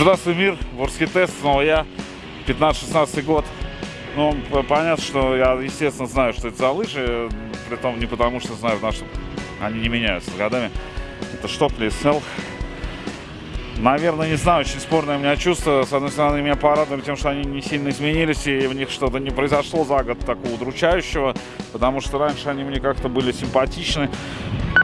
Здравствуй, мир, Ворский тест, снова я, 15-16 год. Ну, понятно, что я, естественно, знаю, что это за лыжи, при том не потому, что знаю, потому что они не меняются годами. Это штопли SL. Наверное, не знаю, очень спорное у меня чувство. С одной стороны, меня порадовали тем, что они не сильно изменились, и в них что-то не произошло за год такого удручающего, потому что раньше они мне как-то были симпатичны.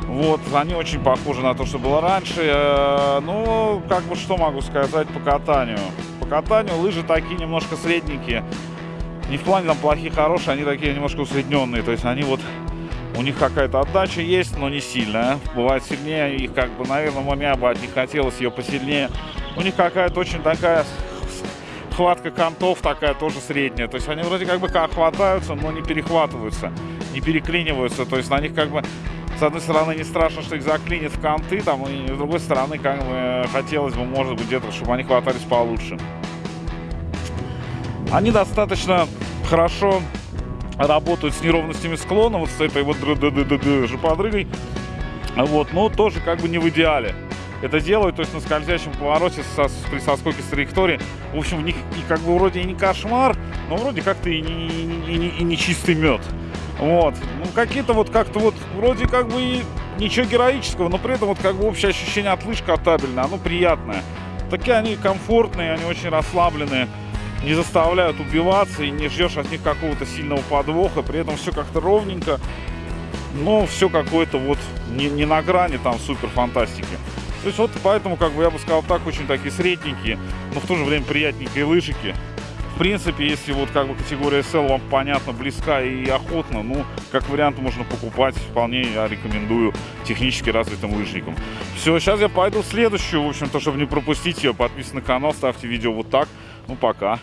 Вот, они очень похожи на то, что было раньше. Э, Ну, как бы что могу сказать по катанию? По катанию лыжи такие немножко средненькие. Не в плане там плохие, хорошие, они такие немножко усредненные. То есть они вот, у них какая-то отдача есть, но не сильная. Бывает сильнее, их как бы, наверное, мне бы от них хотелось ее посильнее. У них какая-то очень такая хватка контов такая тоже средняя. То есть они вроде как бы как хватаются, но не перехватываются, не переклиниваются. То есть на них как бы с одной стороны не страшно, что их заклинит в конты, там, и с другой стороны, как бы хотелось бы, может быть, где-то, чтобы они хватались получше. Они достаточно хорошо работают с неровностями склона, вот с этой вот жоподрыгой. Вот, но тоже как бы не в идеале. Это делают, то есть на скользящем повороте со, при соскоке с траектории. В общем, в них и как бы вроде и не кошмар, но вроде как-то и не, и не- и не- чистый мед. Вот. Ну, какие-то вот как-то вот вроде как бы и ничего героического, но при этом вот как бы общее ощущение от лыж катабельное, оно приятное. Такие они комфортные, они очень расслабленные, не заставляют убиваться и не ждешь от них какого-то сильного подвоха, при этом все как-то ровненько, но все какое-то вот не, не на грани там супер фантастики. То есть вот поэтому, как бы я бы сказал так, очень такие средненькие, но в то же время приятненькие лыжики. В принципе, если вот как бы категория SL вам понятно, близка и охотно, ну, как вариант можно покупать, вполне я рекомендую технически развитым лыжникам. Все, сейчас я пойду в следующую, в общем-то, чтобы не пропустить ее, подписывайтесь на канал, ставьте видео вот так. Ну, пока.